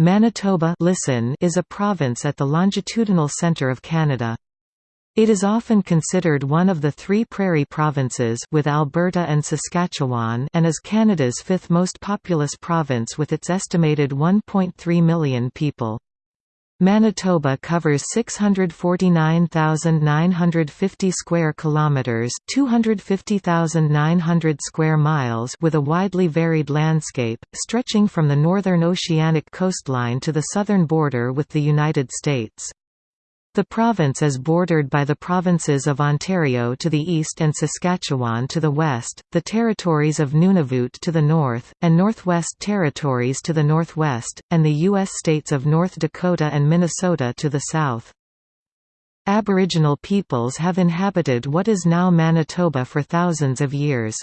Manitoba listen is a province at the longitudinal centre of Canada. It is often considered one of the three prairie provinces with Alberta and Saskatchewan and is Canada's fifth most populous province with its estimated 1.3 million people. Manitoba covers 649,950 square kilometers, 250,900 square miles with a widely varied landscape stretching from the northern oceanic coastline to the southern border with the United States. The province is bordered by the provinces of Ontario to the east and Saskatchewan to the west, the territories of Nunavut to the north, and Northwest Territories to the northwest, and the U.S. states of North Dakota and Minnesota to the south. Aboriginal peoples have inhabited what is now Manitoba for thousands of years.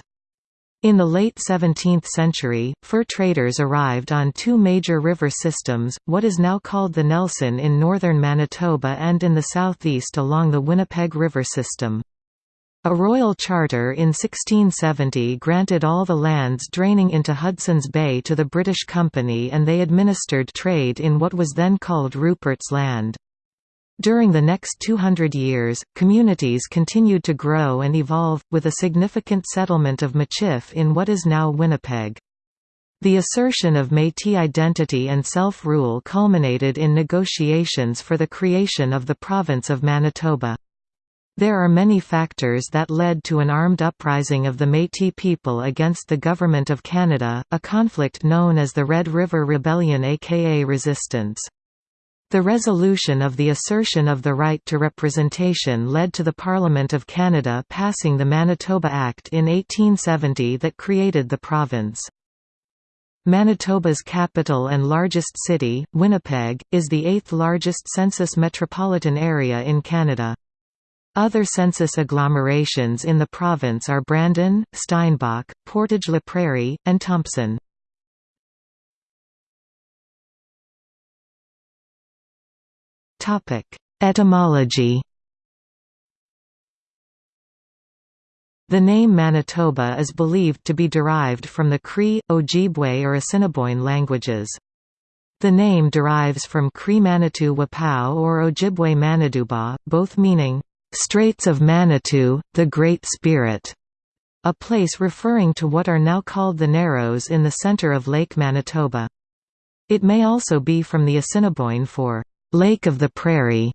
In the late 17th century, fur traders arrived on two major river systems, what is now called the Nelson in northern Manitoba and in the southeast along the Winnipeg River system. A royal charter in 1670 granted all the lands draining into Hudson's Bay to the British Company and they administered trade in what was then called Rupert's Land. During the next 200 years, communities continued to grow and evolve, with a significant settlement of Michif in what is now Winnipeg. The assertion of Métis identity and self-rule culminated in negotiations for the creation of the province of Manitoba. There are many factors that led to an armed uprising of the Métis people against the Government of Canada, a conflict known as the Red River Rebellion aka Resistance. The resolution of the assertion of the right to representation led to the Parliament of Canada passing the Manitoba Act in 1870 that created the province. Manitoba's capital and largest city, Winnipeg, is the eighth largest census metropolitan area in Canada. Other census agglomerations in the province are Brandon, Steinbach, Portage-la Prairie, and Thompson. Topic: Etymology. The name Manitoba is believed to be derived from the Cree, Ojibwe or Assiniboine languages. The name derives from Cree Manitou Wapau or Ojibwe Maniduba, both meaning, "...straits of Manitou, the Great Spirit", a place referring to what are now called the Narrows in the center of Lake Manitoba. It may also be from the Assiniboine for Lake of the Prairie.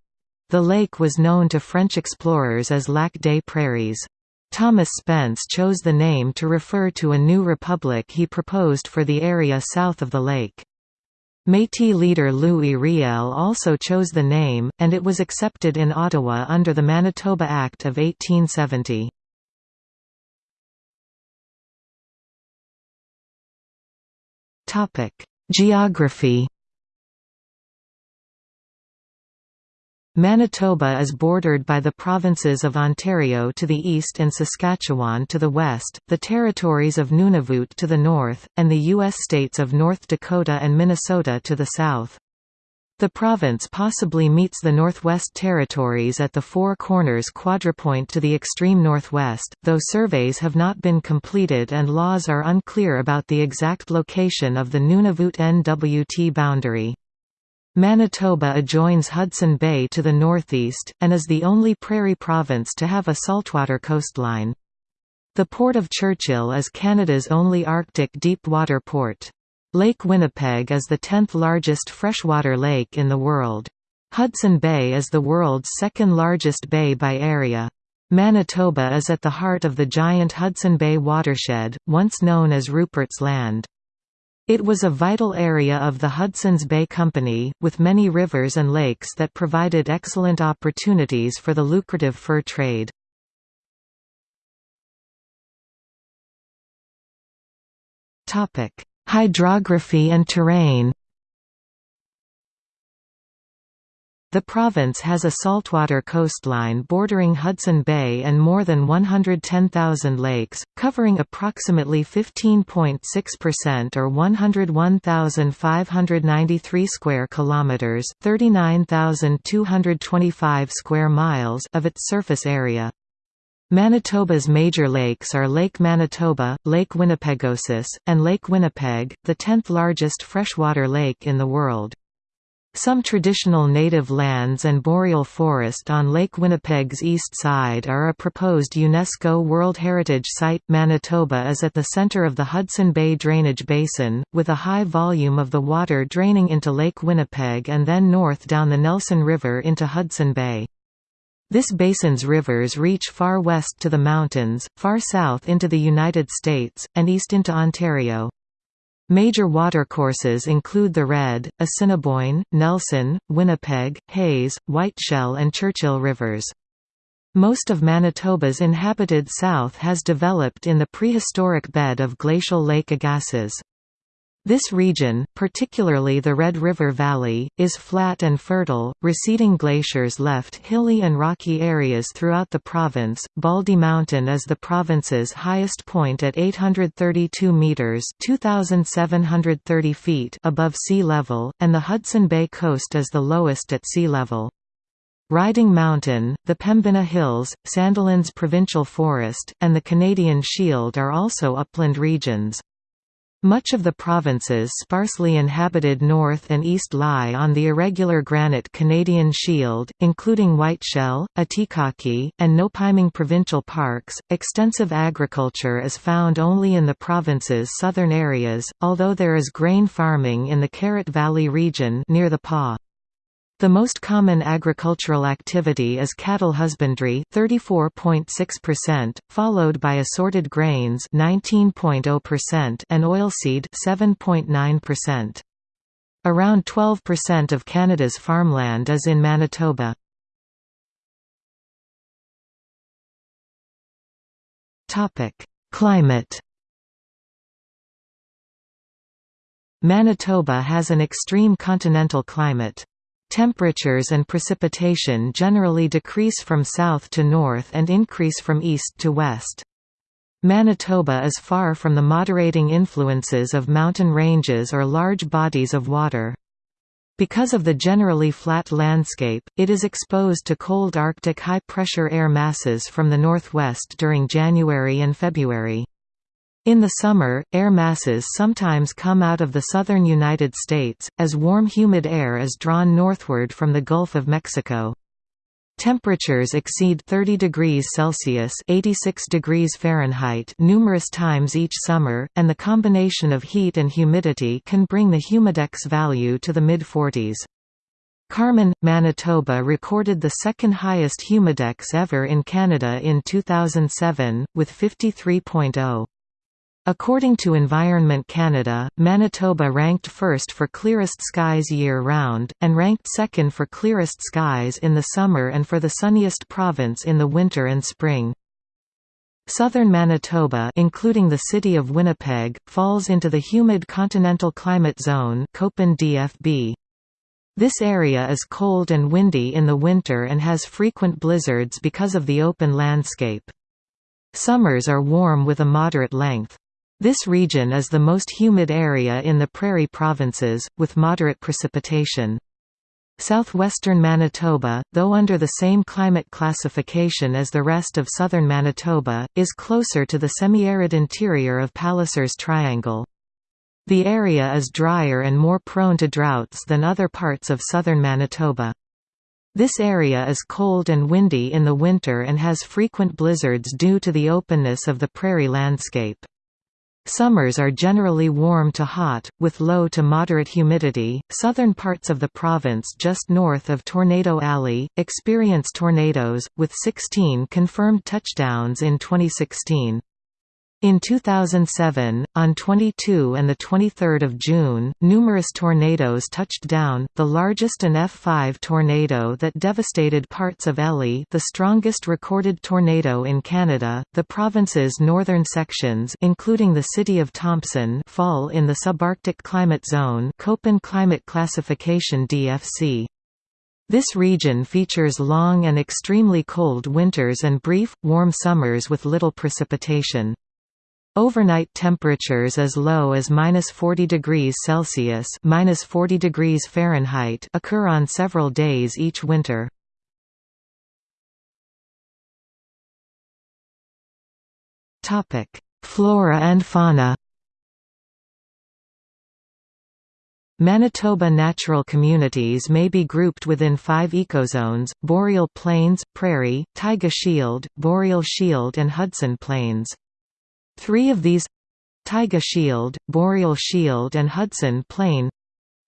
The lake was known to French explorers as Lac des Prairies. Thomas Spence chose the name to refer to a new republic he proposed for the area south of the lake. Métis leader Louis Riel also chose the name, and it was accepted in Ottawa under the Manitoba Act of 1870. Geography Manitoba is bordered by the provinces of Ontario to the east and Saskatchewan to the west, the territories of Nunavut to the north, and the U.S. states of North Dakota and Minnesota to the south. The province possibly meets the Northwest Territories at the Four Corners quadrupoint to the extreme northwest, though surveys have not been completed and laws are unclear about the exact location of the Nunavut-NWT boundary. Manitoba adjoins Hudson Bay to the northeast, and is the only prairie province to have a saltwater coastline. The Port of Churchill is Canada's only Arctic deep-water port. Lake Winnipeg is the 10th largest freshwater lake in the world. Hudson Bay is the world's second largest bay by area. Manitoba is at the heart of the giant Hudson Bay watershed, once known as Rupert's Land. It was a vital area of the Hudson's Bay Company, with many rivers and lakes that provided excellent opportunities for the lucrative fur trade. Hydrography and terrain The province has a saltwater coastline bordering Hudson Bay and more than 110,000 lakes, covering approximately 15.6% or 101,593 square kilometers, 39,225 square miles of its surface area. Manitoba's major lakes are Lake Manitoba, Lake Winnipegosis, and Lake Winnipeg, the tenth largest freshwater lake in the world. Some traditional native lands and boreal forest on Lake Winnipeg's east side are a proposed UNESCO World Heritage Site. Manitoba is at the center of the Hudson Bay drainage basin, with a high volume of the water draining into Lake Winnipeg and then north down the Nelson River into Hudson Bay. This basin's rivers reach far west to the mountains, far south into the United States, and east into Ontario. Major watercourses include the Red, Assiniboine, Nelson, Winnipeg, Hayes, Whiteshell and Churchill rivers. Most of Manitoba's inhabited south has developed in the prehistoric bed of glacial Lake Agassiz. This region, particularly the Red River Valley, is flat and fertile. Receding glaciers left hilly and rocky areas throughout the province. Baldy Mountain is the province's highest point at 832 meters (2730 feet) above sea level, and the Hudson Bay coast is the lowest at sea level. Riding Mountain, the Pembina Hills, Sandilands Provincial Forest, and the Canadian Shield are also upland regions. Much of the province's sparsely inhabited north and east lie on the irregular granite Canadian Shield, including Whiteshell, Atikaki, and Nopiming provincial parks. Extensive agriculture is found only in the province's southern areas, although there is grain farming in the Carrot Valley region near the Pas. The most common agricultural activity is cattle husbandry 34.6%, followed by assorted grains 19.0% and oilseed 7.9%. Around 12% of Canada's farmland is in Manitoba. Topic: Climate Manitoba has an extreme continental climate. Temperatures and precipitation generally decrease from south to north and increase from east to west. Manitoba is far from the moderating influences of mountain ranges or large bodies of water. Because of the generally flat landscape, it is exposed to cold Arctic high-pressure air masses from the northwest during January and February. In the summer, air masses sometimes come out of the southern United States, as warm humid air is drawn northward from the Gulf of Mexico. Temperatures exceed 30 degrees Celsius (86 degrees Fahrenheit) numerous times each summer, and the combination of heat and humidity can bring the humidex value to the mid-40s. Carman, Manitoba recorded the second highest humidex ever in Canada in 2007, with 53.0. According to Environment Canada, Manitoba ranked first for clearest skies year-round, and ranked second for clearest skies in the summer and for the sunniest province in the winter and spring. Southern Manitoba including the city of Winnipeg, falls into the humid continental climate zone. This area is cold and windy in the winter and has frequent blizzards because of the open landscape. Summers are warm with a moderate length. This region is the most humid area in the prairie provinces, with moderate precipitation. Southwestern Manitoba, though under the same climate classification as the rest of southern Manitoba, is closer to the semi-arid interior of Palliser's Triangle. The area is drier and more prone to droughts than other parts of southern Manitoba. This area is cold and windy in the winter and has frequent blizzards due to the openness of the prairie landscape. Summers are generally warm to hot, with low to moderate humidity. Southern parts of the province just north of Tornado Alley experience tornadoes, with 16 confirmed touchdowns in 2016. In 2007, on 22 and 23 June, numerous tornadoes touched down, the largest an F5 tornado that devastated parts of Elie the strongest recorded tornado in Canada. The province's northern sections including the city of Thompson fall in the subarctic climate zone Köppen climate classification DFC. This region features long and extremely cold winters and brief, warm summers with little precipitation. Overnight temperatures as low as minus 40 degrees Celsius minus 40 degrees Fahrenheit occur on several days each winter. Topic: Flora and fauna Manitoba natural communities may be grouped within five ecozones, boreal plains, prairie, taiga shield, boreal shield and Hudson plains. Three of these—taiga shield, boreal shield and Hudson plain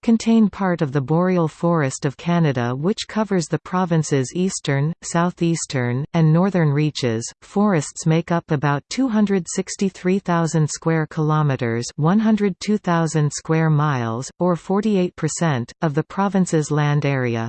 contain part of the boreal forest of Canada which covers the province's eastern, southeastern, and northern reaches. Forests make up about 263,000 square kilometers, 102,000 square miles, or 48% of the province's land area.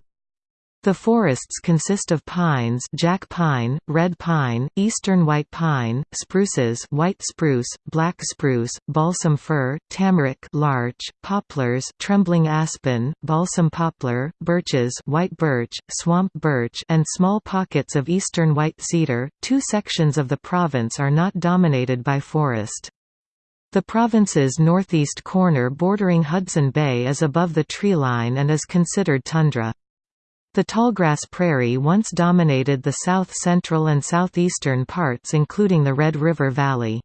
The forests consist of pines jack pine, red pine, eastern white pine, spruces white spruce, black spruce, balsam fir, tamarack larch, poplars trembling aspen, balsam poplar, birches white birch, swamp birch and small pockets of eastern white cedar. Two sections of the province are not dominated by forest. The province's northeast corner bordering Hudson Bay is above the treeline and is considered tundra. The tallgrass prairie once dominated the south-central and southeastern parts including the Red River Valley.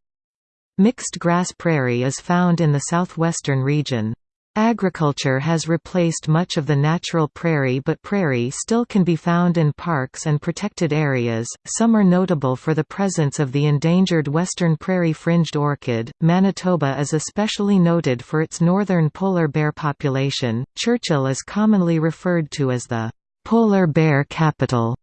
Mixed grass prairie is found in the southwestern region. Agriculture has replaced much of the natural prairie but prairie still can be found in parks and protected areas. Some are notable for the presence of the endangered western prairie fringed orchid. Manitoba is especially noted for its northern polar bear population. Churchill is commonly referred to as the polar bear capital.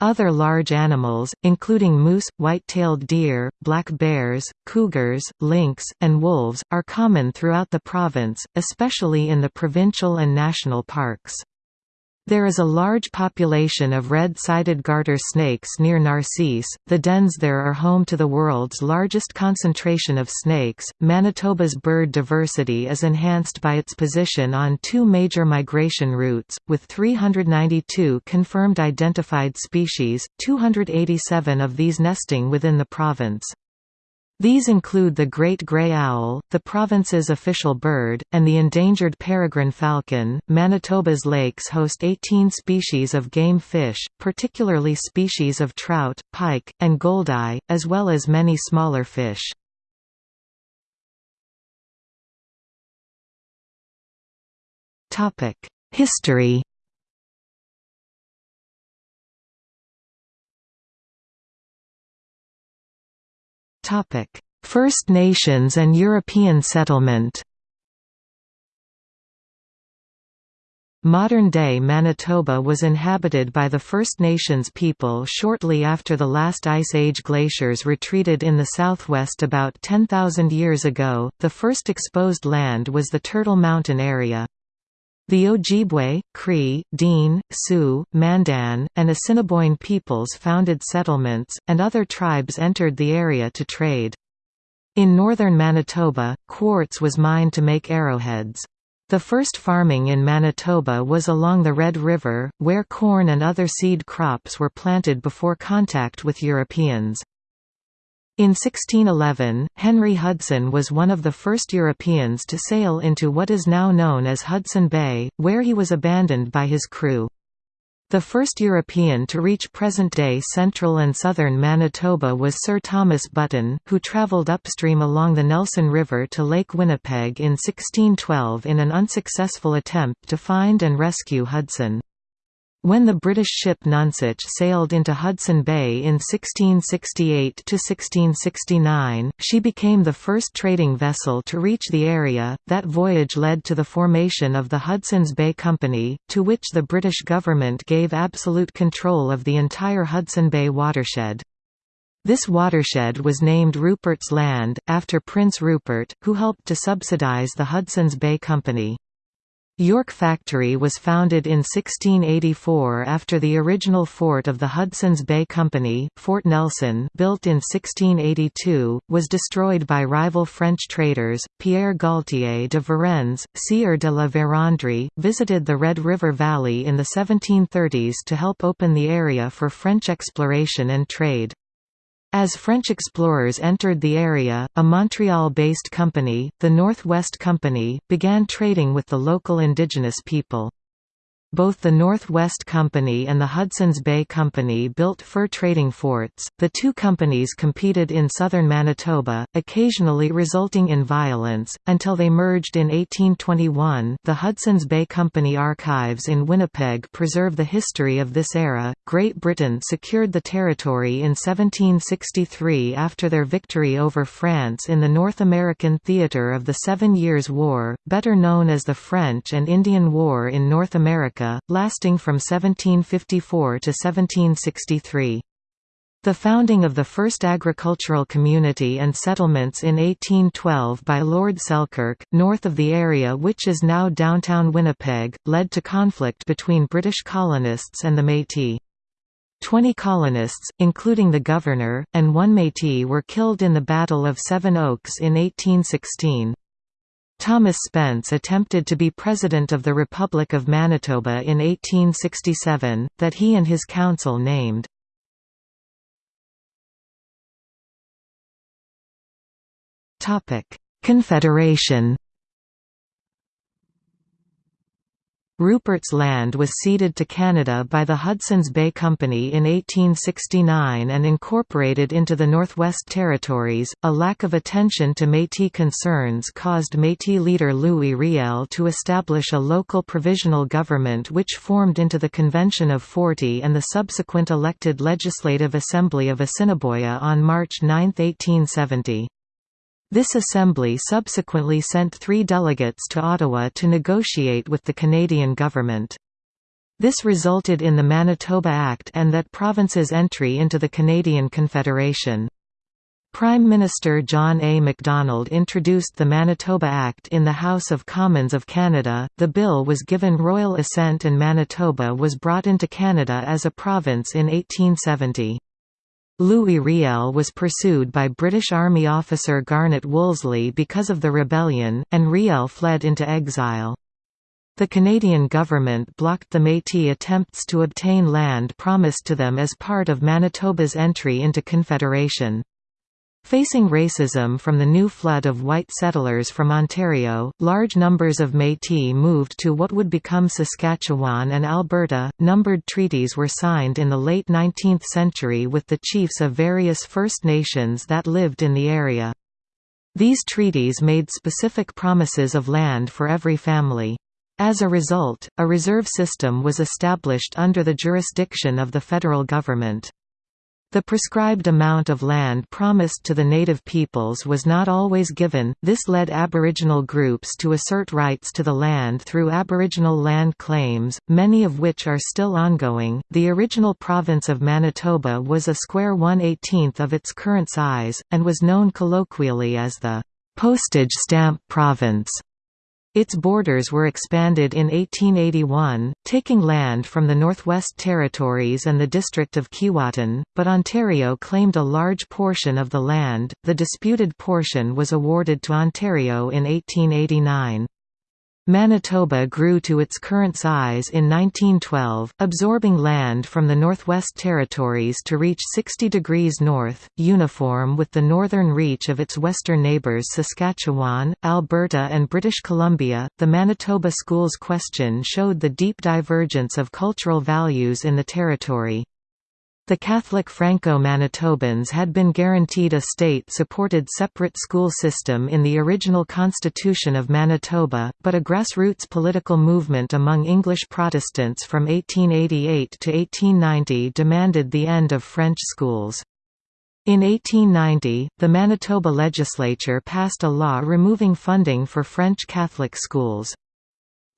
Other large animals, including moose, white-tailed deer, black bears, cougars, lynx, and wolves, are common throughout the province, especially in the provincial and national parks. There is a large population of red-sided garter snakes near Narcisse. The dens there are home to the world's largest concentration of snakes. Manitoba's bird diversity is enhanced by its position on two major migration routes, with 392 confirmed identified species, 287 of these nesting within the province. These include the great gray owl, the province's official bird, and the endangered peregrine falcon. Manitoba's lakes host 18 species of game fish, particularly species of trout, pike, and goldeye, as well as many smaller fish. Topic: History First Nations and European settlement Modern-day Manitoba was inhabited by the First Nations people shortly after the last Ice Age glaciers retreated in the southwest about 10,000 years ago. The first exposed land was the Turtle Mountain area. The Ojibwe, Cree, Dene, Sioux, Mandan, and Assiniboine peoples founded settlements, and other tribes entered the area to trade. In northern Manitoba, quartz was mined to make arrowheads. The first farming in Manitoba was along the Red River, where corn and other seed crops were planted before contact with Europeans. In 1611, Henry Hudson was one of the first Europeans to sail into what is now known as Hudson Bay, where he was abandoned by his crew. The first European to reach present-day central and southern Manitoba was Sir Thomas Button, who travelled upstream along the Nelson River to Lake Winnipeg in 1612 in an unsuccessful attempt to find and rescue Hudson. When the British ship Nonsuch sailed into Hudson Bay in 1668–1669, she became the first trading vessel to reach the area. That voyage led to the formation of the Hudson's Bay Company, to which the British government gave absolute control of the entire Hudson Bay watershed. This watershed was named Rupert's Land, after Prince Rupert, who helped to subsidize the Hudson's Bay Company. York Factory was founded in 1684 after the original fort of the Hudson's Bay Company, Fort Nelson built in 1682, was destroyed by rival French traders. Pierre Gaultier de Varennes, Sieur de la Vérendrye, visited the Red River Valley in the 1730s to help open the area for French exploration and trade. As French explorers entered the area, a Montreal-based company, the Northwest Company, began trading with the local indigenous people. Both the Northwest Company and the Hudson's Bay Company built fur trading forts. The two companies competed in southern Manitoba, occasionally resulting in violence, until they merged in 1821. The Hudson's Bay Company archives in Winnipeg preserve the history of this era. Great Britain secured the territory in 1763 after their victory over France in the North American theatre of the Seven Years' War, better known as the French and Indian War in North America, lasting from 1754 to 1763. The founding of the first agricultural community and settlements in 1812 by Lord Selkirk, north of the area which is now downtown Winnipeg, led to conflict between British colonists and the Métis. Twenty colonists, including the governor, and one Métis were killed in the Battle of Seven Oaks in 1816. Thomas Spence attempted to be President of the Republic of Manitoba in 1867, that he and his council named. Confederation Rupert's Land was ceded to Canada by the Hudson's Bay Company in 1869 and incorporated into the Northwest Territories. A lack of attention to Métis concerns caused Métis leader Louis Riel to establish a local provisional government which formed into the Convention of Forty and the subsequent elected Legislative Assembly of Assiniboia on March 9, 1870. This assembly subsequently sent three delegates to Ottawa to negotiate with the Canadian government. This resulted in the Manitoba Act and that province's entry into the Canadian Confederation. Prime Minister John A. Macdonald introduced the Manitoba Act in the House of Commons of Canada. The bill was given royal assent and Manitoba was brought into Canada as a province in 1870. Louis Riel was pursued by British Army officer Garnet Wolseley because of the rebellion, and Riel fled into exile. The Canadian government blocked the Métis attempts to obtain land promised to them as part of Manitoba's entry into Confederation. Facing racism from the new flood of white settlers from Ontario, large numbers of Métis moved to what would become Saskatchewan and Alberta. Numbered treaties were signed in the late 19th century with the chiefs of various First Nations that lived in the area. These treaties made specific promises of land for every family. As a result, a reserve system was established under the jurisdiction of the federal government. The prescribed amount of land promised to the native peoples was not always given, this led Aboriginal groups to assert rights to the land through Aboriginal land claims, many of which are still ongoing. The original province of Manitoba was a square 1/18th of its current size, and was known colloquially as the postage stamp province. Its borders were expanded in 1881, taking land from the Northwest Territories and the district of Keewatin, but Ontario claimed a large portion of the land. The disputed portion was awarded to Ontario in 1889. Manitoba grew to its current size in 1912, absorbing land from the Northwest Territories to reach 60 degrees north, uniform with the northern reach of its western neighbours Saskatchewan, Alberta, and British Columbia. The Manitoba schools question showed the deep divergence of cultural values in the territory. The Catholic Franco-Manitobans had been guaranteed a state-supported separate school system in the original Constitution of Manitoba, but a grassroots political movement among English Protestants from 1888 to 1890 demanded the end of French schools. In 1890, the Manitoba legislature passed a law removing funding for French Catholic schools.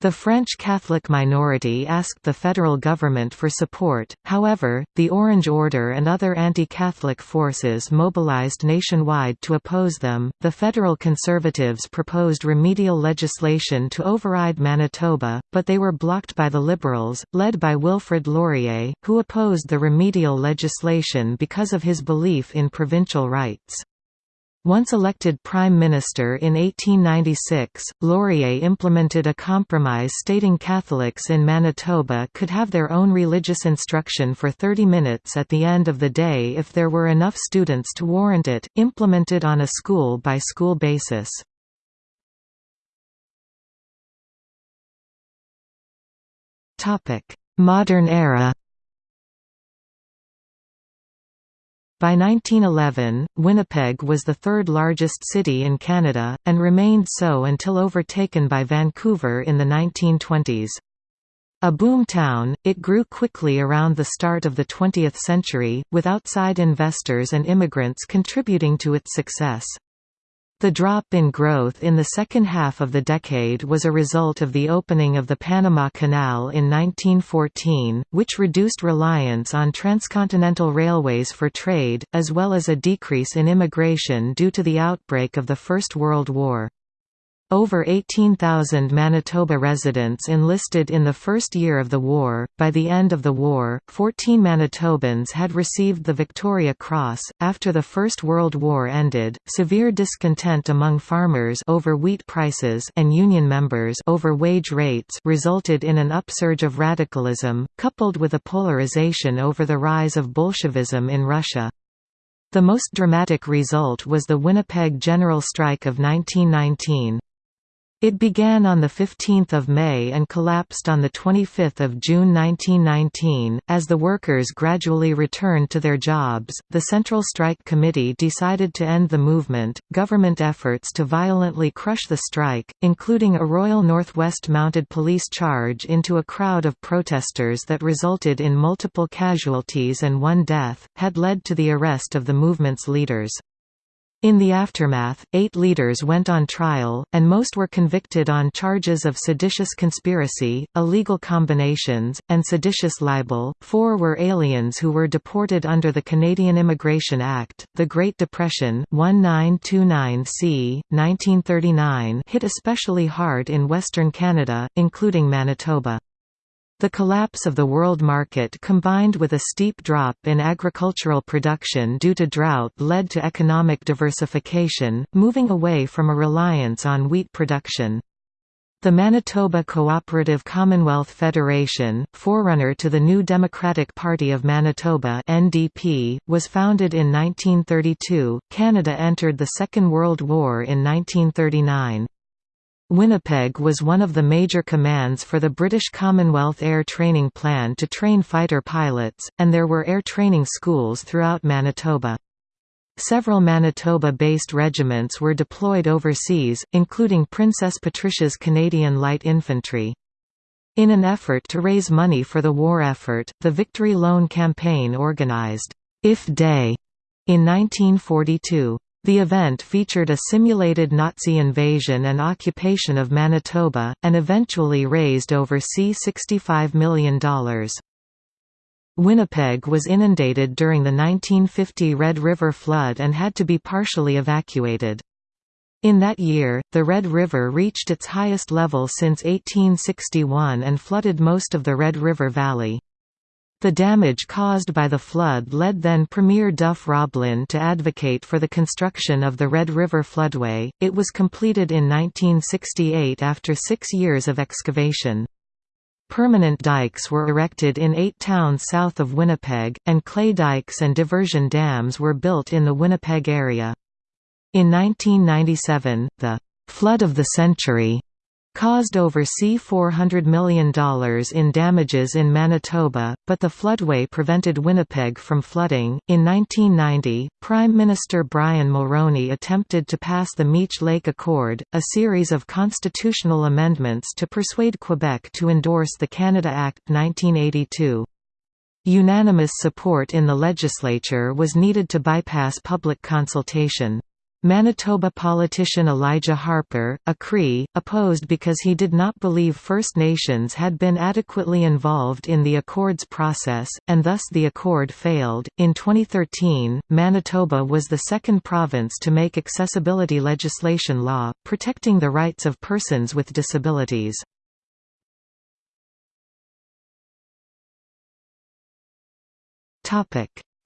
The French Catholic minority asked the federal government for support, however, the Orange Order and other anti Catholic forces mobilized nationwide to oppose them. The federal conservatives proposed remedial legislation to override Manitoba, but they were blocked by the Liberals, led by Wilfrid Laurier, who opposed the remedial legislation because of his belief in provincial rights. Once elected Prime Minister in 1896, Laurier implemented a compromise stating Catholics in Manitoba could have their own religious instruction for 30 minutes at the end of the day if there were enough students to warrant it, implemented on a school-by-school -school basis. Modern era By 1911, Winnipeg was the third largest city in Canada, and remained so until overtaken by Vancouver in the 1920s. A boom town, it grew quickly around the start of the 20th century, with outside investors and immigrants contributing to its success. The drop in growth in the second half of the decade was a result of the opening of the Panama Canal in 1914, which reduced reliance on transcontinental railways for trade, as well as a decrease in immigration due to the outbreak of the First World War. Over 18,000 Manitoba residents enlisted in the first year of the war. By the end of the war, 14 Manitobans had received the Victoria Cross. After the First World War ended, severe discontent among farmers over wheat prices and union members over wage rates resulted in an upsurge of radicalism, coupled with a polarization over the rise of Bolshevism in Russia. The most dramatic result was the Winnipeg General Strike of 1919. It began on 15 May and collapsed on 25 June 1919. As the workers gradually returned to their jobs, the Central Strike Committee decided to end the movement. Government efforts to violently crush the strike, including a Royal Northwest Mounted Police charge into a crowd of protesters that resulted in multiple casualties and one death, had led to the arrest of the movement's leaders. In the aftermath, eight leaders went on trial, and most were convicted on charges of seditious conspiracy, illegal combinations, and seditious libel. Four were aliens who were deported under the Canadian Immigration Act. The Great Depression 1929 c. 1939 hit especially hard in Western Canada, including Manitoba. The collapse of the world market combined with a steep drop in agricultural production due to drought led to economic diversification, moving away from a reliance on wheat production. The Manitoba Cooperative Commonwealth Federation, forerunner to the New Democratic Party of Manitoba (NDP), was founded in 1932. Canada entered the Second World War in 1939. Winnipeg was one of the major commands for the British Commonwealth Air Training Plan to train fighter pilots, and there were air training schools throughout Manitoba. Several Manitoba-based regiments were deployed overseas, including Princess Patricia's Canadian Light Infantry. In an effort to raise money for the war effort, the Victory Loan Campaign organized, If Day, in 1942. The event featured a simulated Nazi invasion and occupation of Manitoba, and eventually raised over C$65 million. Winnipeg was inundated during the 1950 Red River flood and had to be partially evacuated. In that year, the Red River reached its highest level since 1861 and flooded most of the Red River Valley. The damage caused by the flood led then Premier Duff Roblin to advocate for the construction of the Red River Floodway. It was completed in 1968 after six years of excavation. Permanent dikes were erected in eight towns south of Winnipeg, and clay dikes and diversion dams were built in the Winnipeg area. In 1997, the «flood of the century» caused over C$400 million in damages in Manitoba, but the floodway prevented Winnipeg from flooding. In 1990, Prime Minister Brian Mulroney attempted to pass the Meech Lake Accord, a series of constitutional amendments to persuade Quebec to endorse the Canada Act 1982. Unanimous support in the legislature was needed to bypass public consultation. Manitoba politician Elijah Harper, a Cree, opposed because he did not believe First Nations had been adequately involved in the Accords process, and thus the Accord failed. In 2013, Manitoba was the second province to make accessibility legislation law, protecting the rights of persons with disabilities.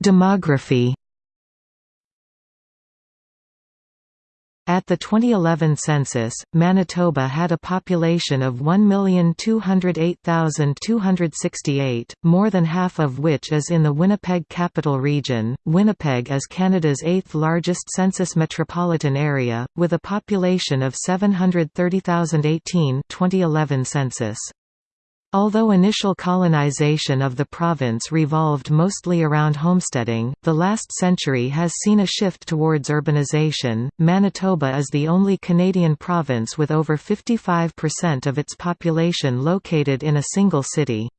Demography At the 2011 census, Manitoba had a population of 1,208,268, more than half of which is in the Winnipeg Capital Region. Winnipeg is Canada's eighth largest census metropolitan area, with a population of 730,018 2011 census. Although initial colonization of the province revolved mostly around homesteading, the last century has seen a shift towards urbanization. Manitoba is the only Canadian province with over 55% of its population located in a single city.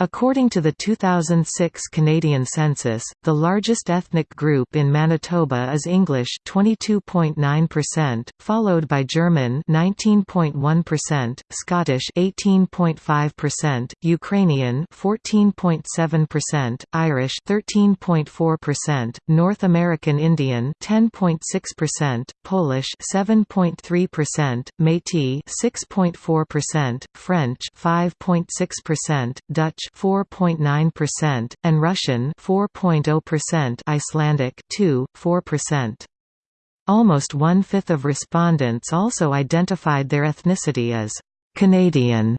According to the 2006 Canadian census, the largest ethnic group in Manitoba is English 22.9%, followed by German 19.1%, Scottish 18.5%, Ukrainian 14.7%, Irish 13.4%, North American Indian 10.6%, Polish 7.3%, Métis 6.4%, French 5.6%, Dutch 4.9%, and Russian 4.0%, Icelandic 2, 4%. Almost one-fifth of respondents also identified their ethnicity as Canadian.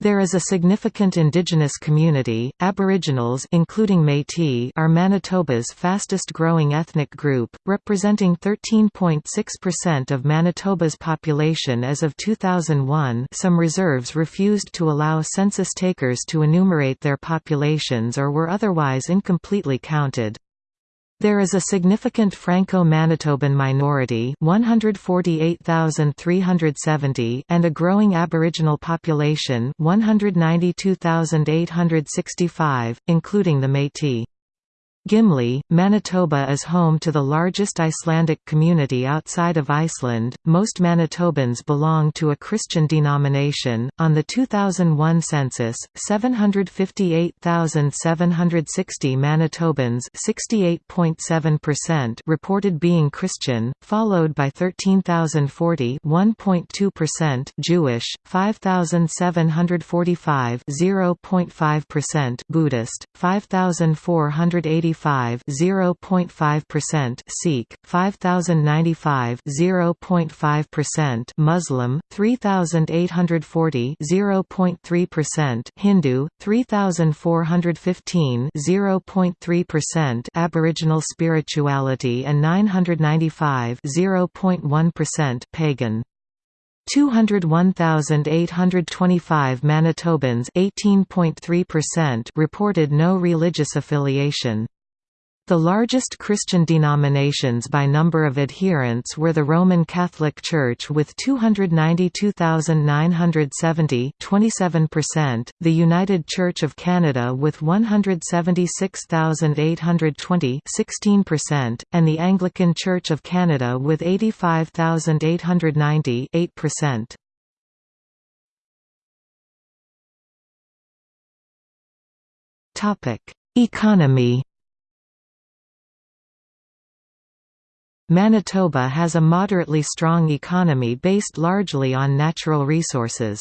There is a significant indigenous community. Aboriginals including Métis are Manitoba's fastest-growing ethnic group, representing 13.6% of Manitoba's population as of 2001. Some reserves refused to allow census takers to enumerate their populations or were otherwise incompletely counted. There is a significant Franco-Manitoban minority 148,370 and a growing Aboriginal population 192,865, including the Métis. Gimli, Manitoba is home to the largest Icelandic community outside of Iceland. Most Manitobans belong to a Christian denomination. On the 2001 census, 758,760 Manitobans, 68.7%, reported being Christian, followed by 13,040, 1.2% Jewish, 5,745, 0.5% Buddhist, 5,485 0.5% Sikh, 5095 0.5% Muslim, 3840 0.3% Hindu, 3415 0.3% Aboriginal spirituality and 995 0.1% Pagan. 201,825 Manitobans 18.3% reported no religious affiliation. The largest Christian denominations by number of adherents were the Roman Catholic Church with 292,970 27%, the United Church of Canada with 176,820 16%, and the Anglican Church of Canada with 85,890 8%. Economy Manitoba has a moderately strong economy based largely on natural resources.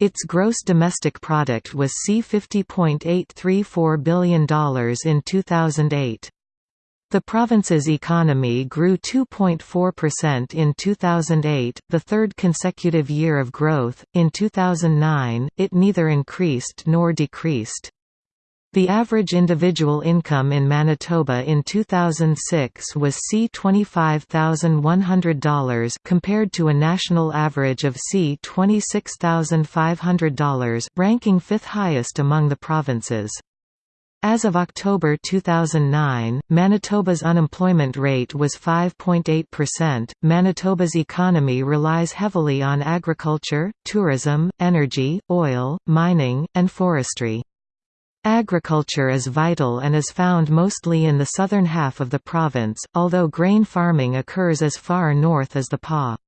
Its gross domestic product was C$50.834 billion in 2008. The province's economy grew 2.4% in 2008, the third consecutive year of growth. In 2009, it neither increased nor decreased. The average individual income in Manitoba in 2006 was C$25,100 compared to a national average of C$26,500, ranking fifth highest among the provinces. As of October 2009, Manitoba's unemployment rate was 5.8%. Manitoba's economy relies heavily on agriculture, tourism, energy, oil, mining, and forestry. Agriculture is vital and is found mostly in the southern half of the province, although grain farming occurs as far north as the Pas.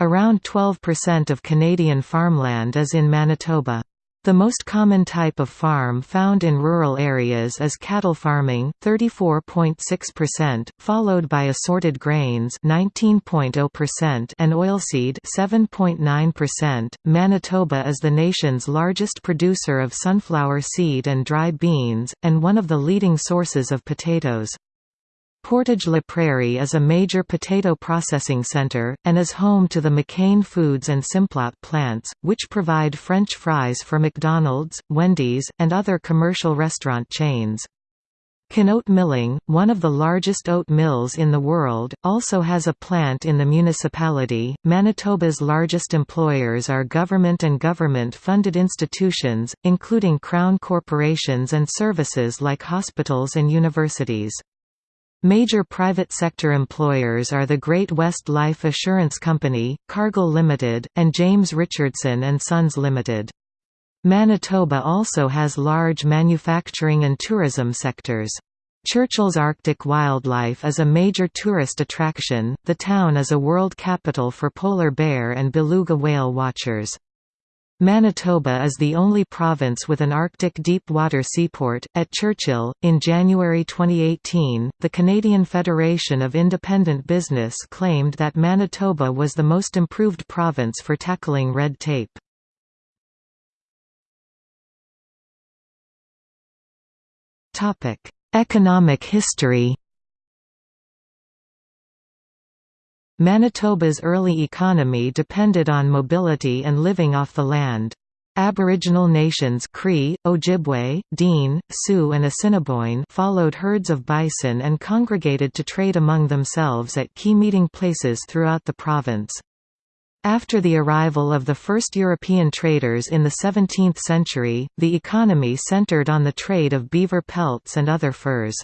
Around 12% of Canadian farmland is in Manitoba. The most common type of farm found in rural areas is cattle farming 34.6%, followed by assorted grains 19.0% and oilseed 7.9%. Manitoba is the nation's largest producer of sunflower seed and dry beans and one of the leading sources of potatoes. Portage-la Prairie is a major potato processing center, and is home to the McCain Foods and Simplot plants, which provide French fries for McDonald's, Wendy's, and other commercial restaurant chains. Can-Oat Milling, one of the largest oat mills in the world, also has a plant in the municipality. Manitoba's largest employers are government and government funded institutions, including crown corporations and services like hospitals and universities. Major private sector employers are the Great West Life Assurance Company, Cargill Limited, and James Richardson and Sons Limited. Manitoba also has large manufacturing and tourism sectors. Churchill's Arctic wildlife is a major tourist attraction. The town is a world capital for polar bear and beluga whale watchers. Manitoba is the only province with an Arctic deep water seaport. At Churchill, in January 2018, the Canadian Federation of Independent Business claimed that Manitoba was the most improved province for tackling red tape. Economic history. Manitoba's early economy depended on mobility and living off the land. Aboriginal nations Cree, Ojibwe, Dene, Sioux and Assiniboine followed herds of bison and congregated to trade among themselves at key meeting places throughout the province. After the arrival of the first European traders in the 17th century, the economy centered on the trade of beaver pelts and other furs.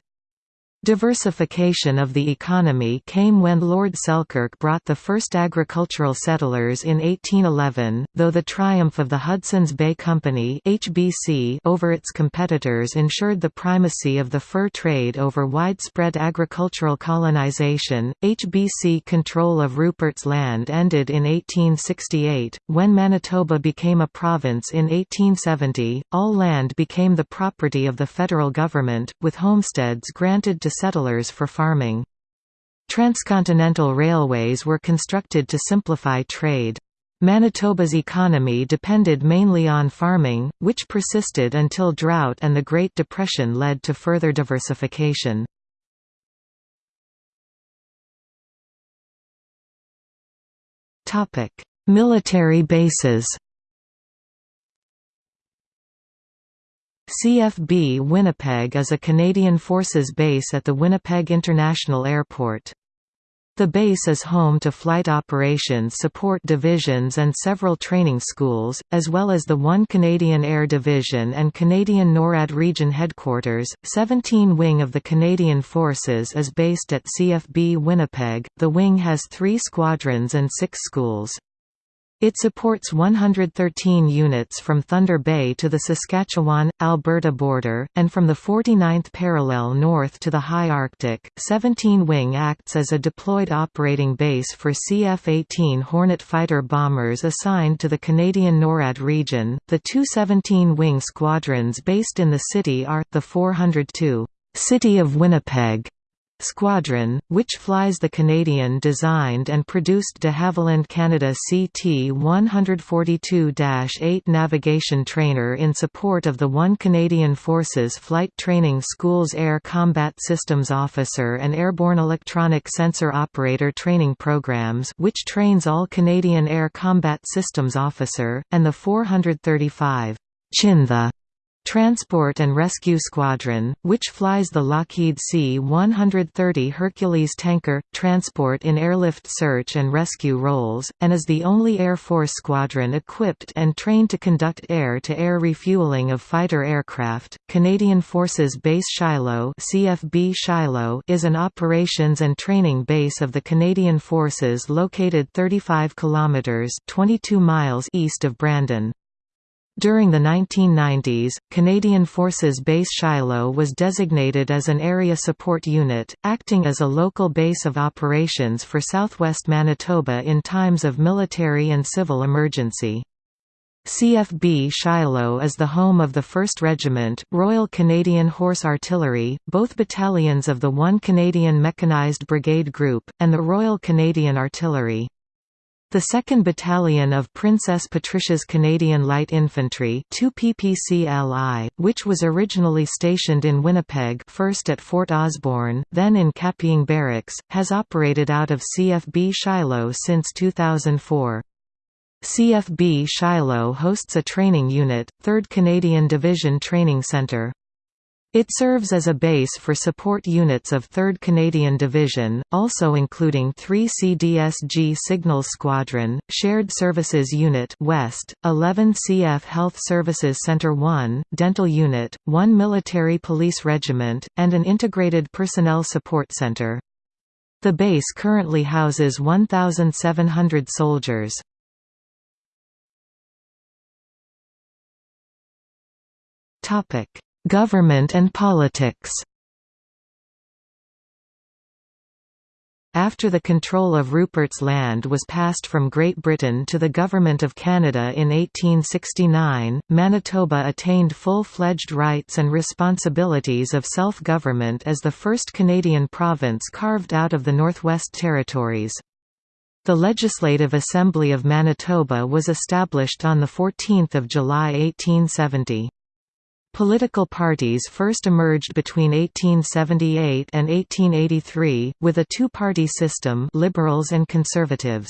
Diversification of the economy came when Lord Selkirk brought the first agricultural settlers in 1811, though the triumph of the Hudson's Bay Company (HBC) over its competitors ensured the primacy of the fur trade over widespread agricultural colonization. HBC control of Rupert's Land ended in 1868. When Manitoba became a province in 1870, all land became the property of the federal government, with homesteads granted to settlers for farming. Transcontinental railways were constructed to simplify trade. Manitoba's economy depended mainly on farming, which persisted until drought and the Great Depression led to further diversification. Military bases CFB Winnipeg is a Canadian Forces base at the Winnipeg International Airport. The base is home to Flight Operations Support Divisions and several training schools, as well as the 1 Canadian Air Division and Canadian NORAD Region Headquarters. 17 Wing of the Canadian Forces is based at CFB Winnipeg. The wing has three squadrons and six schools. It supports 113 units from Thunder Bay to the Saskatchewan-Alberta border, and from the 49th parallel north to the high Arctic. 17 Wing acts as a deployed operating base for CF-18 Hornet fighter bombers assigned to the Canadian NORAD region. The two 17 Wing squadrons based in the city are, the 402 City of Winnipeg Squadron, which flies the Canadian-designed and produced de Havilland Canada CT-142-8 navigation trainer in support of the 1 Canadian Forces Flight Training School's Air Combat Systems Officer and Airborne Electronic Sensor Operator training programs which trains all Canadian Air Combat Systems Officer, and the 435 Chinthe Transport and Rescue Squadron, which flies the Lockheed C-130 Hercules tanker, transport in airlift search and rescue roles, and is the only Air Force squadron equipped and trained to conduct air-to-air -air refueling of fighter aircraft. Canadian Forces Base Shiloh CFB Shiloh is an operations and training base of the Canadian Forces located 35 kilometers 22 miles east of Brandon. During the 1990s, Canadian Forces Base Shiloh was designated as an Area Support Unit, acting as a local base of operations for southwest Manitoba in times of military and civil emergency. CFB Shiloh is the home of the 1st Regiment, Royal Canadian Horse Artillery, both battalions of the 1 Canadian Mechanized Brigade Group, and the Royal Canadian Artillery. The 2nd Battalion of Princess Patricia's Canadian Light Infantry 2 PPCLI, which was originally stationed in Winnipeg first at Fort Osborne, then in Kapyong Barracks, has operated out of CFB Shiloh since 2004. CFB Shiloh hosts a training unit, 3rd Canadian Division Training Centre. It serves as a base for support units of 3rd Canadian Division, also including 3 CDSG Signals Squadron, Shared Services Unit West, 11 CF Health Services Centre 1, Dental Unit, 1 Military Police Regiment, and an Integrated Personnel Support Centre. The base currently houses 1,700 soldiers. Topic Government and politics After the control of Rupert's Land was passed from Great Britain to the Government of Canada in 1869, Manitoba attained full-fledged rights and responsibilities of self-government as the first Canadian province carved out of the Northwest Territories. The Legislative Assembly of Manitoba was established on 14 July 1870. Political parties first emerged between 1878 and 1883, with a two-party system Liberals and Conservatives.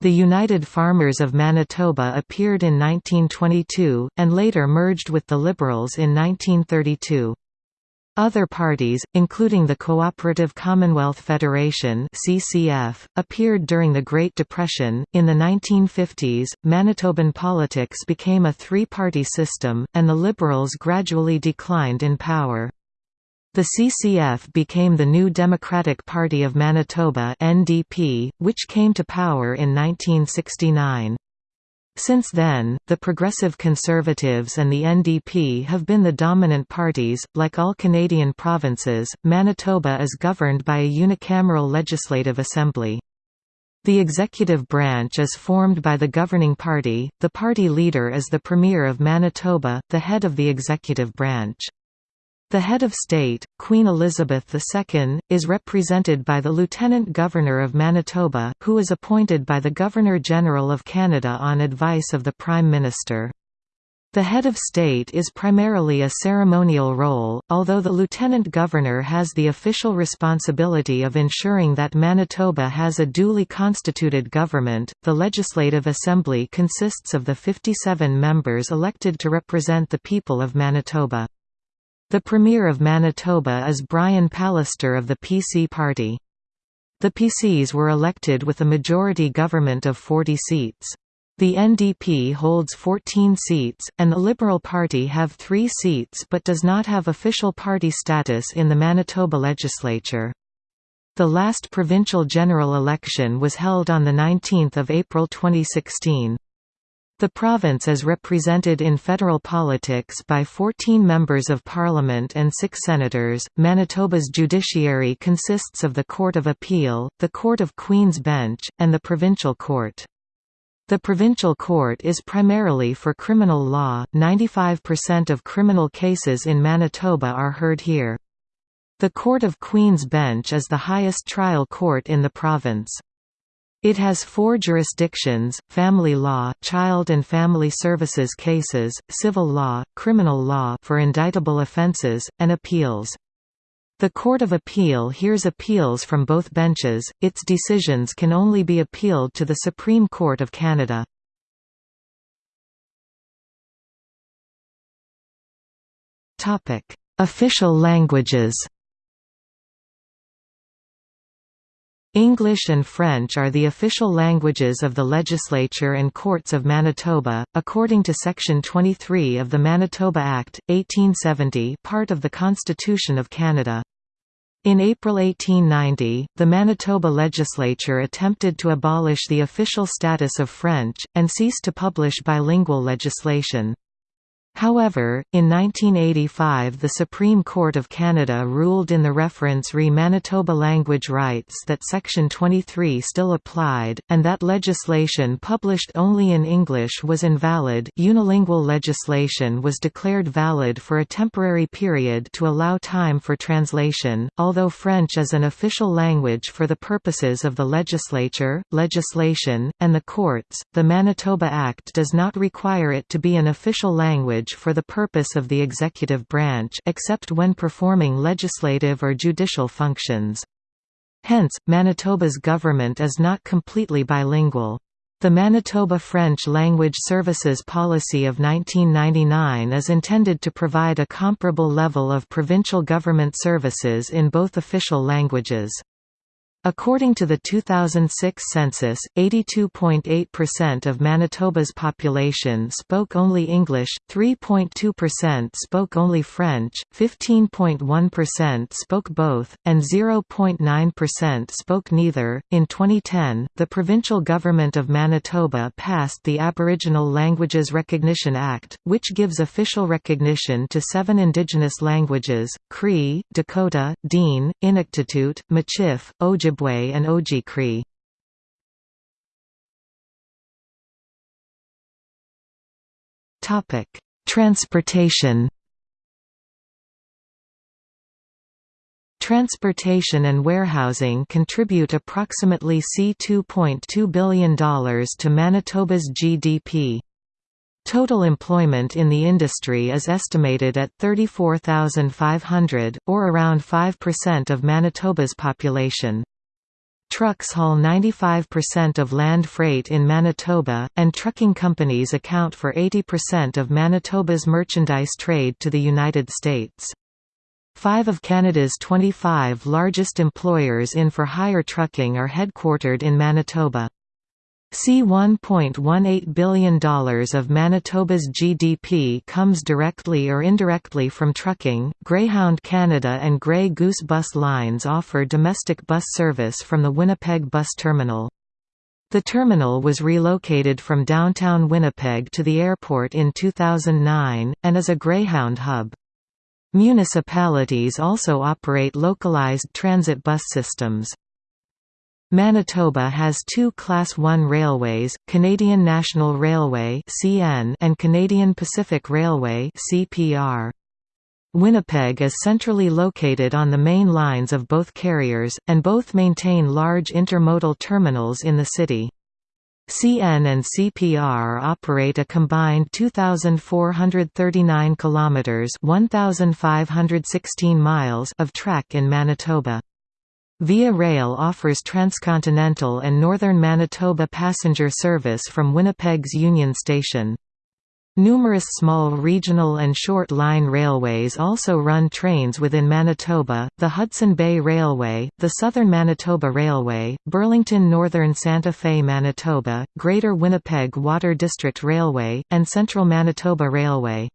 The United Farmers of Manitoba appeared in 1922, and later merged with the Liberals in 1932. Other parties, including the Cooperative Commonwealth Federation (CCF), appeared during the Great Depression. In the 1950s, Manitoban politics became a three-party system, and the Liberals gradually declined in power. The CCF became the New Democratic Party of Manitoba (NDP), which came to power in 1969. Since then, the Progressive Conservatives and the NDP have been the dominant parties. Like all Canadian provinces, Manitoba is governed by a unicameral legislative assembly. The executive branch is formed by the governing party, the party leader is the Premier of Manitoba, the head of the executive branch. The head of state, Queen Elizabeth II, is represented by the Lieutenant Governor of Manitoba, who is appointed by the Governor-General of Canada on advice of the Prime Minister. The head of state is primarily a ceremonial role, although the lieutenant governor has the official responsibility of ensuring that Manitoba has a duly constituted government. The Legislative Assembly consists of the 57 members elected to represent the people of Manitoba. The Premier of Manitoba is Brian Pallister of the PC Party. The PCs were elected with a majority government of 40 seats. The NDP holds 14 seats, and the Liberal Party have three seats but does not have official party status in the Manitoba legislature. The last provincial general election was held on 19 April 2016. The province is represented in federal politics by 14 members of parliament and 6 senators. Manitoba's judiciary consists of the Court of Appeal, the Court of Queen's Bench, and the Provincial Court. The Provincial Court is primarily for criminal law, 95% of criminal cases in Manitoba are heard here. The Court of Queen's Bench is the highest trial court in the province. It has four jurisdictions, family law child and family services cases, civil law, criminal law for indictable offences, and appeals. The Court of Appeal hears appeals from both benches, its decisions can only be appealed to the Supreme Court of Canada. Official languages English and French are the official languages of the legislature and courts of Manitoba, according to Section 23 of the Manitoba Act, 1870 part of the Constitution of Canada. In April 1890, the Manitoba legislature attempted to abolish the official status of French, and ceased to publish bilingual legislation. However, in 1985 the Supreme Court of Canada ruled in the reference re Manitoba language rights that Section 23 still applied, and that legislation published only in English was invalid unilingual legislation was declared valid for a temporary period to allow time for translation, although French is an official language for the purposes of the legislature, legislation, and the courts, the Manitoba Act does not require it to be an official language for the purpose of the executive branch except when performing legislative or judicial functions. Hence, Manitoba's government is not completely bilingual. The Manitoba French Language Services Policy of 1999 is intended to provide a comparable level of provincial government services in both official languages. According to the 2006 census, 82.8% of Manitoba's population spoke only English, 3.2% spoke only French, 15.1% spoke both, and 0.9% spoke neither. In 2010, the provincial government of Manitoba passed the Aboriginal Languages Recognition Act, which gives official recognition to seven Indigenous languages Cree, Dakota, Dene, Inuktitut, Michif, Ojibwe, Ojibwe and Oji-Cree. Topic: Transportation. Transportation and warehousing contribute approximately C$2.2 billion to Manitoba's GDP. Total employment in the industry is estimated at 34,500, or around 5% of Manitoba's population. Trucks haul 95% of land freight in Manitoba, and trucking companies account for 80% of Manitoba's merchandise trade to the United States. Five of Canada's 25 largest employers in for-hire trucking are headquartered in Manitoba. See $1.18 billion of Manitoba's GDP comes directly or indirectly from trucking. Greyhound Canada and Grey Goose bus lines offer domestic bus service from the Winnipeg Bus Terminal. The terminal was relocated from downtown Winnipeg to the airport in 2009, and is a Greyhound hub. Municipalities also operate localized transit bus systems. Manitoba has two Class 1 railways, Canadian National Railway and Canadian Pacific Railway Winnipeg is centrally located on the main lines of both carriers, and both maintain large intermodal terminals in the city. CN and CPR operate a combined 2439 kilometers, 1516 miles of track in Manitoba. Via Rail offers transcontinental and northern Manitoba passenger service from Winnipeg's Union Station. Numerous small regional and short-line railways also run trains within Manitoba, the Hudson Bay Railway, the Southern Manitoba Railway, Burlington Northern Santa Fe Manitoba, Greater Winnipeg Water District Railway, and Central Manitoba Railway.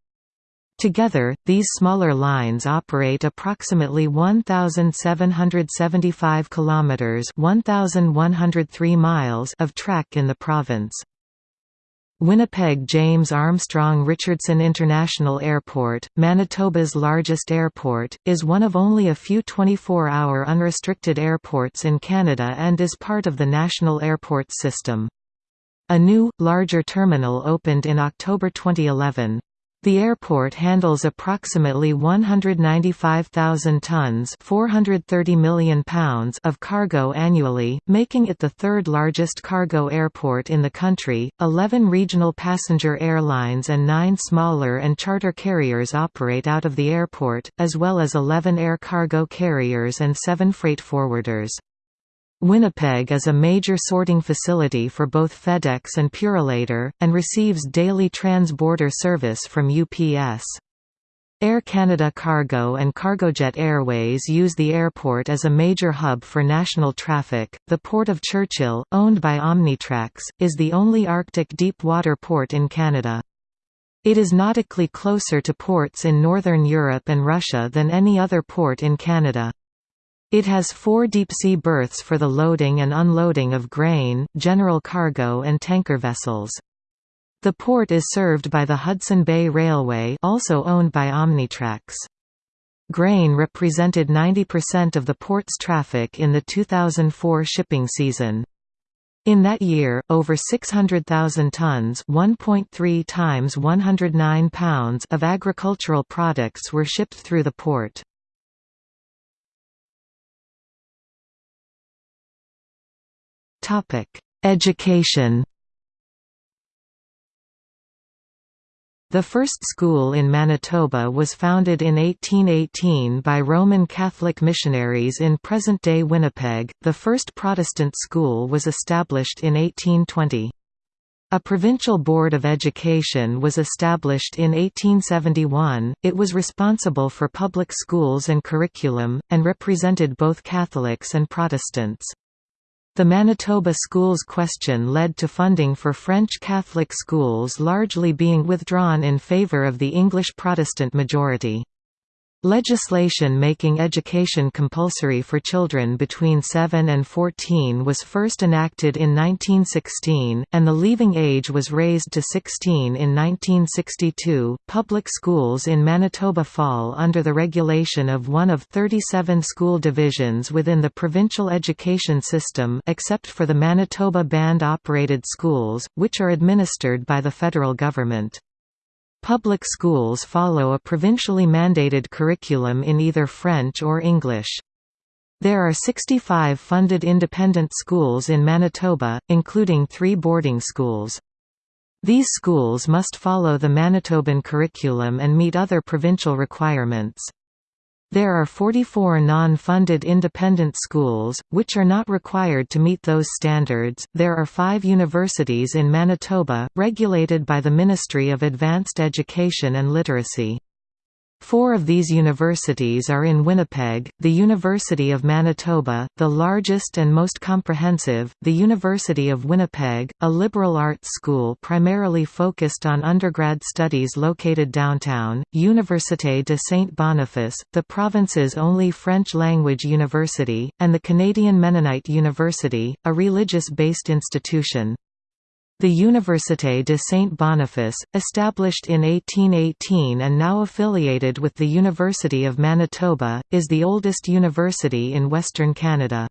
Together, these smaller lines operate approximately 1775 kilometers, 1103 miles of track in the province. Winnipeg James Armstrong Richardson International Airport, Manitoba's largest airport, is one of only a few 24-hour unrestricted airports in Canada and is part of the National Airport System. A new, larger terminal opened in October 2011. The airport handles approximately 195,000 tons 430 million pounds of cargo annually, making it the third largest cargo airport in the country. Eleven regional passenger airlines and nine smaller and charter carriers operate out of the airport, as well as 11 air cargo carriers and seven freight forwarders. Winnipeg is a major sorting facility for both FedEx and Purolator, and receives daily trans-border service from UPS. Air Canada Cargo and Cargojet Airways use the airport as a major hub for national traffic. The Port of Churchill, owned by Omnitrax, is the only Arctic deep water port in Canada. It is nautically closer to ports in Northern Europe and Russia than any other port in Canada. It has four deep-sea berths for the loading and unloading of grain, general cargo and tanker vessels. The port is served by the Hudson Bay Railway also owned by Omnitrax. Grain represented 90% of the port's traffic in the 2004 shipping season. In that year, over 600,000 tons 1.3 times 109 pounds of agricultural products were shipped through the port. Education The first school in Manitoba was founded in 1818 by Roman Catholic missionaries in present-day Winnipeg. The first Protestant school was established in 1820. A provincial board of education was established in 1871, it was responsible for public schools and curriculum, and represented both Catholics and Protestants. The Manitoba schools question led to funding for French Catholic schools largely being withdrawn in favour of the English Protestant majority. Legislation making education compulsory for children between 7 and 14 was first enacted in 1916, and the leaving age was raised to 16 in 1962. Public schools in Manitoba fall under the regulation of one of 37 school divisions within the provincial education system except for the Manitoba Band operated schools, which are administered by the federal government. Public schools follow a provincially mandated curriculum in either French or English. There are 65 funded independent schools in Manitoba, including three boarding schools. These schools must follow the Manitoban curriculum and meet other provincial requirements. There are 44 non-funded independent schools, which are not required to meet those standards. There are five universities in Manitoba, regulated by the Ministry of Advanced Education and Literacy. Four of these universities are in Winnipeg, the University of Manitoba, the largest and most comprehensive, the University of Winnipeg, a liberal arts school primarily focused on undergrad studies located downtown, Université de Saint-Boniface, the province's only French-language university, and the Canadian Mennonite University, a religious-based institution. The Université de Saint-Boniface, established in 1818 and now affiliated with the University of Manitoba, is the oldest university in Western Canada.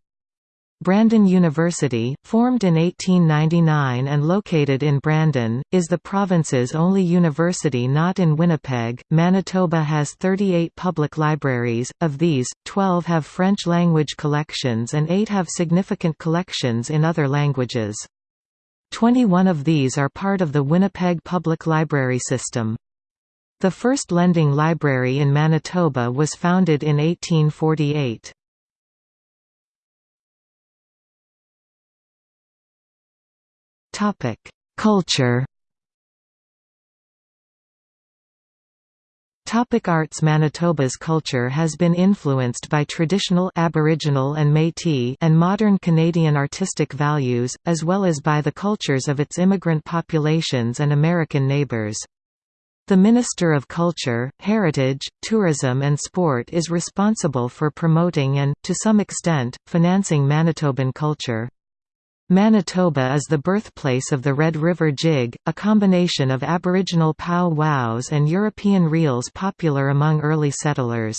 Brandon University, formed in 1899 and located in Brandon, is the province's only university not in Winnipeg. Manitoba has 38 public libraries, of these, 12 have French language collections and 8 have significant collections in other languages. 21 of these are part of the Winnipeg Public Library System. The first lending library in Manitoba was founded in 1848. Culture Topic arts Manitoba's culture has been influenced by traditional Aboriginal and Métis and modern Canadian artistic values, as well as by the cultures of its immigrant populations and American neighbours. The Minister of Culture, Heritage, Tourism and Sport is responsible for promoting and, to some extent, financing Manitoban culture. Manitoba is the birthplace of the Red River Jig, a combination of Aboriginal pow-wows and European reels popular among early settlers.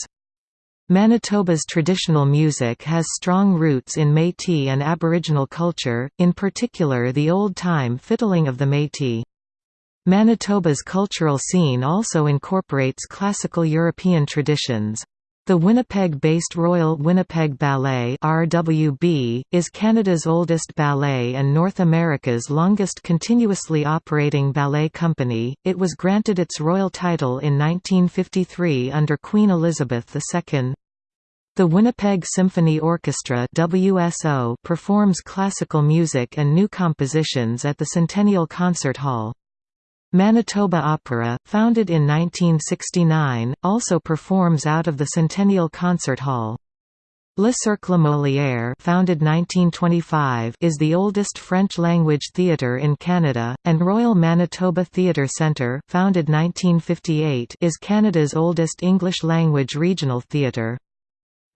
Manitoba's traditional music has strong roots in Métis and Aboriginal culture, in particular the old-time fiddling of the Métis. Manitoba's cultural scene also incorporates classical European traditions. The Winnipeg-based Royal Winnipeg Ballet (RWB) is Canada's oldest ballet and North America's longest continuously operating ballet company. It was granted its royal title in 1953 under Queen Elizabeth II. The Winnipeg Symphony Orchestra (WSO) performs classical music and new compositions at the Centennial Concert Hall. Manitoba Opera, founded in 1969, also performs out of the Centennial Concert Hall. Le Cercle Molière founded 1925 is the oldest French-language theatre in Canada, and Royal Manitoba Theatre Centre founded 1958 is Canada's oldest English-language regional theatre.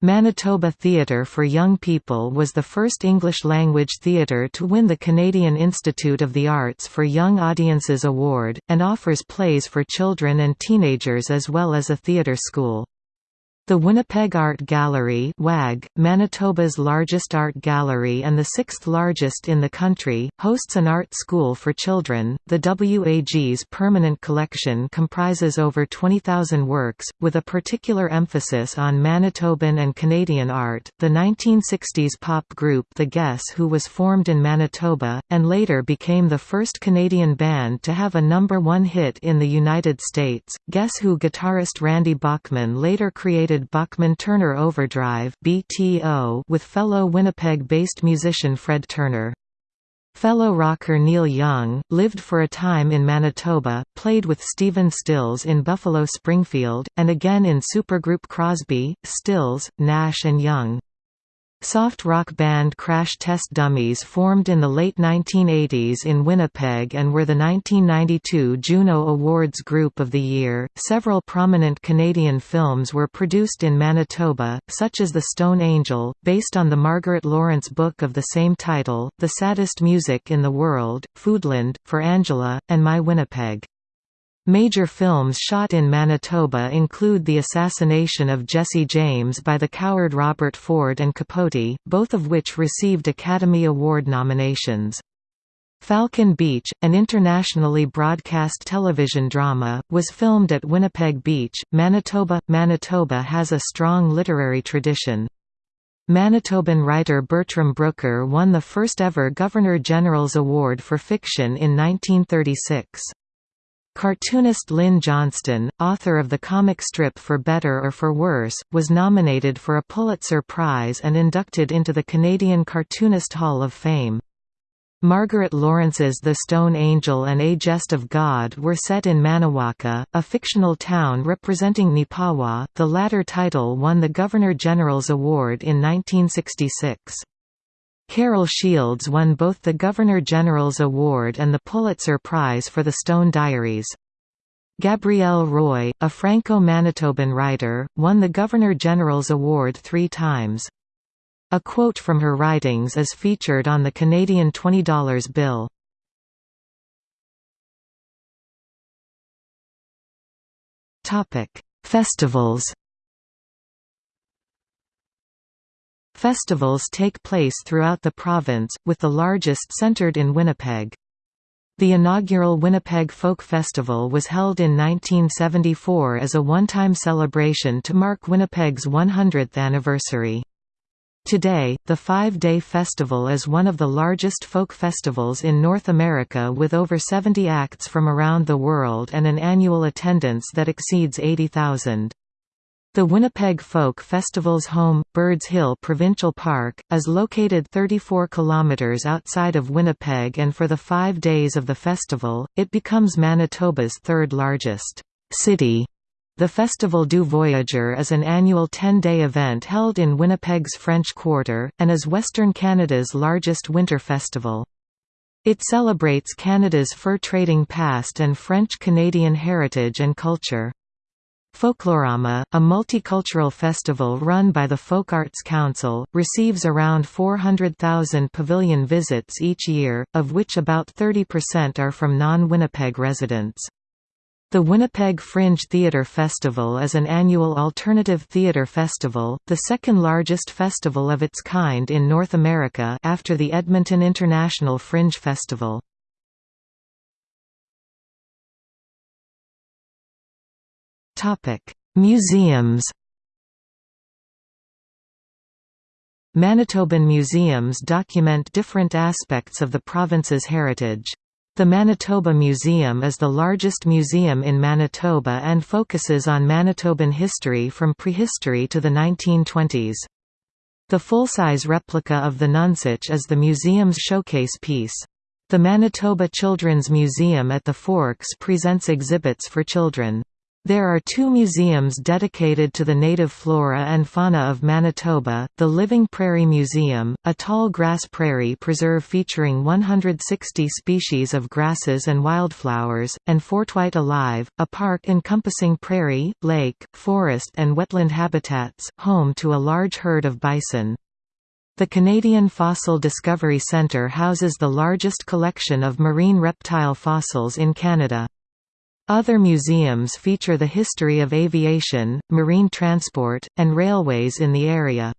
Manitoba Theatre for Young People was the first English-language theatre to win the Canadian Institute of the Arts for Young Audiences Award, and offers plays for children and teenagers as well as a theatre school. The Winnipeg Art Gallery WAG, Manitoba's largest art gallery and the sixth largest in the country, hosts an art school for children. The WAG's permanent collection comprises over 20,000 works, with a particular emphasis on Manitoban and Canadian art. The 1960s pop group The Guess Who was formed in Manitoba, and later became the first Canadian band to have a number one hit in the United States. Guess Who guitarist Randy Bachman later created Bachman-Turner Overdrive with fellow Winnipeg-based musician Fred Turner. Fellow rocker Neil Young, lived for a time in Manitoba, played with Stephen Stills in Buffalo Springfield, and again in supergroup Crosby, Stills, Nash and Young. Soft rock band Crash Test Dummies formed in the late 1980s in Winnipeg and were the 1992 Juno Awards Group of the Year. Several prominent Canadian films were produced in Manitoba, such as The Stone Angel, based on the Margaret Laurence book of the same title, The Saddest Music in the World, Foodland, For Angela, and My Winnipeg. Major films shot in Manitoba include The Assassination of Jesse James by the coward Robert Ford and Capote, both of which received Academy Award nominations. Falcon Beach, an internationally broadcast television drama, was filmed at Winnipeg Beach, Manitoba. Manitoba has a strong literary tradition. Manitoban writer Bertram Brooker won the first ever Governor-General's Award for Fiction in 1936. Cartoonist Lynn Johnston, author of the comic strip For Better or For Worse, was nominated for a Pulitzer Prize and inducted into the Canadian Cartoonist Hall of Fame. Margaret Laurence's The Stone Angel and A Jest of God were set in Manawaka, a fictional town representing Neepawa. The latter title won the Governor-General's Award in 1966. Carol Shields won both the Governor-General's Award and the Pulitzer Prize for The Stone Diaries. Gabrielle Roy, a Franco-Manitoban writer, won the Governor-General's Award three times. A quote from her writings is featured on the Canadian $20 bill. Festivals Festivals take place throughout the province, with the largest centered in Winnipeg. The inaugural Winnipeg Folk Festival was held in 1974 as a one-time celebration to mark Winnipeg's 100th anniversary. Today, the five-day festival is one of the largest folk festivals in North America with over 70 acts from around the world and an annual attendance that exceeds 80,000. The Winnipeg Folk Festival's home, Birds Hill Provincial Park, is located 34 kilometres outside of Winnipeg and for the five days of the festival, it becomes Manitoba's third largest city. The Festival du Voyageur is an annual 10-day event held in Winnipeg's French Quarter, and is Western Canada's largest winter festival. It celebrates Canada's fur trading past and French-Canadian heritage and culture. Folklorama, a multicultural festival run by the Folk Arts Council, receives around 400,000 pavilion visits each year, of which about 30% are from non-Winnipeg residents. The Winnipeg Fringe Theatre Festival is an annual alternative theatre festival, the second largest festival of its kind in North America after the Edmonton International Fringe Festival. Museums Manitoban museums document different aspects of the province's heritage. The Manitoba Museum is the largest museum in Manitoba and focuses on Manitoban history from prehistory to the 1920s. The full-size replica of the Nonsuch is the museum's showcase piece. The Manitoba Children's Museum at the Forks presents exhibits for children. There are two museums dedicated to the native flora and fauna of Manitoba, the Living Prairie Museum, a tall grass prairie preserve featuring 160 species of grasses and wildflowers, and FortWhyte Alive, a park encompassing prairie, lake, forest and wetland habitats, home to a large herd of bison. The Canadian Fossil Discovery Centre houses the largest collection of marine reptile fossils in Canada. Other museums feature the history of aviation, marine transport, and railways in the area.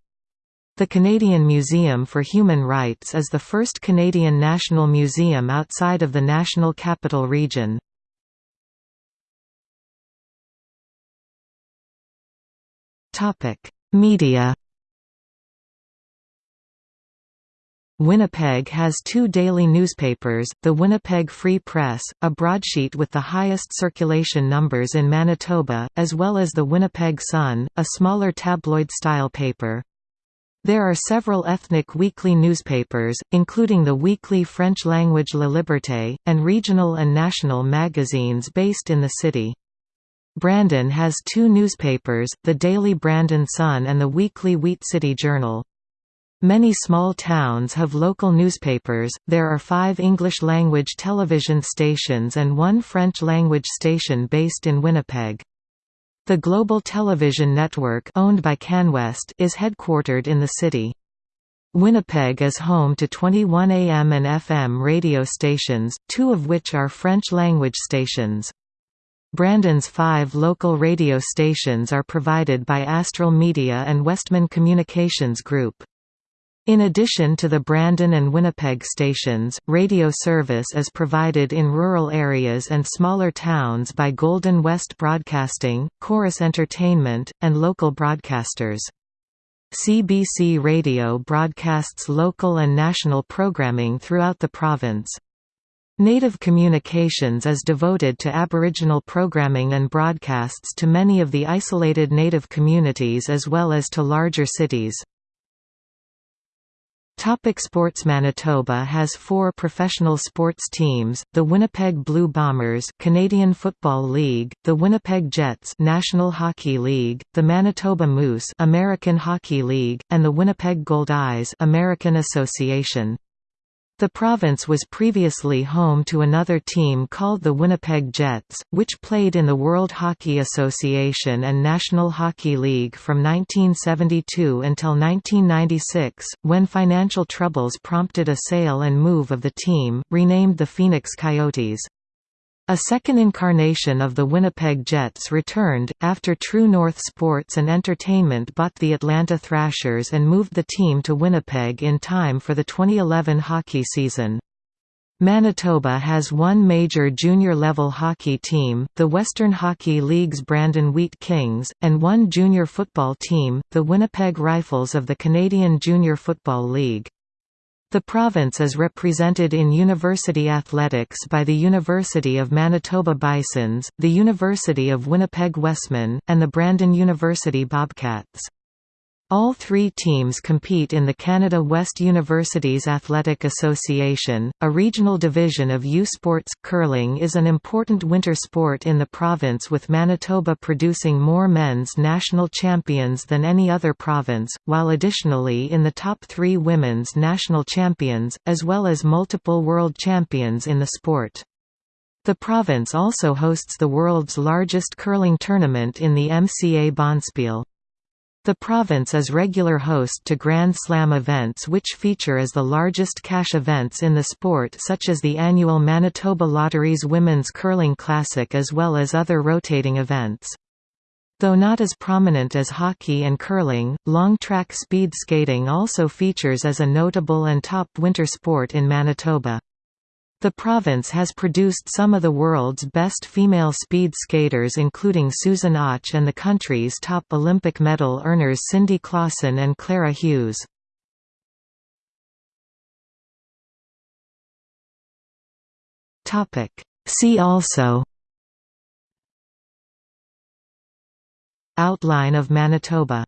The Canadian Museum for Human Rights is the first Canadian national museum outside of the National Capital Region. Media Winnipeg has two daily newspapers, the Winnipeg Free Press, a broadsheet with the highest circulation numbers in Manitoba, as well as the Winnipeg Sun, a smaller tabloid-style paper. There are several ethnic weekly newspapers, including the weekly French-language La Liberté, and regional and national magazines based in the city. Brandon has two newspapers, the Daily Brandon Sun and the weekly Wheat City Journal. Many small towns have local newspapers, there are five English-language television stations and one French-language station based in Winnipeg. The Global Television Network owned by CanWest is headquartered in the city. Winnipeg is home to 21 AM and FM radio stations, two of which are French-language stations. Brandon's five local radio stations are provided by Astral Media and Westman Communications Group. In addition to the Brandon and Winnipeg stations, radio service is provided in rural areas and smaller towns by Golden West Broadcasting, Chorus Entertainment, and local broadcasters. CBC Radio broadcasts local and national programming throughout the province. Native Communications is devoted to Aboriginal programming and broadcasts to many of the isolated Native communities as well as to larger cities. Topic sports Manitoba has four professional sports teams, the Winnipeg Blue Bombers Canadian Football League, the Winnipeg Jets National Hockey League, the Manitoba Moose American Hockey League, and the Winnipeg Goldeyes American Association. The province was previously home to another team called the Winnipeg Jets, which played in the World Hockey Association and National Hockey League from 1972 until 1996, when financial troubles prompted a sale and move of the team, renamed the Phoenix Coyotes. A second incarnation of the Winnipeg Jets returned, after True North Sports and Entertainment bought the Atlanta Thrashers and moved the team to Winnipeg in time for the 2011 hockey season. Manitoba has one major junior-level hockey team, the Western Hockey League's Brandon Wheat Kings, and one junior football team, the Winnipeg Rifles of the Canadian Junior Football League. The province is represented in university athletics by the University of Manitoba Bisons, the University of Winnipeg Wesmen, and the Brandon University Bobcats. All three teams compete in the Canada West Universities Athletic Association, a regional division of U Sports. Curling is an important winter sport in the province with Manitoba producing more men's national champions than any other province, while additionally in the top three women's national champions, as well as multiple world champions in the sport. The province also hosts the world's largest curling tournament in the MCA Bonspiel. The province is regular host to Grand Slam events which feature as the largest cash events in the sport such as the annual Manitoba Lotteries Women's Curling Classic as well as other rotating events. Though not as prominent as hockey and curling, long-track speed skating also features as a notable and top winter sport in Manitoba. The province has produced some of the world's best female speed skaters including Susan Auch and the country's top Olympic medal earners Cindy Klassen and Clara Hughes. See also Outline of Manitoba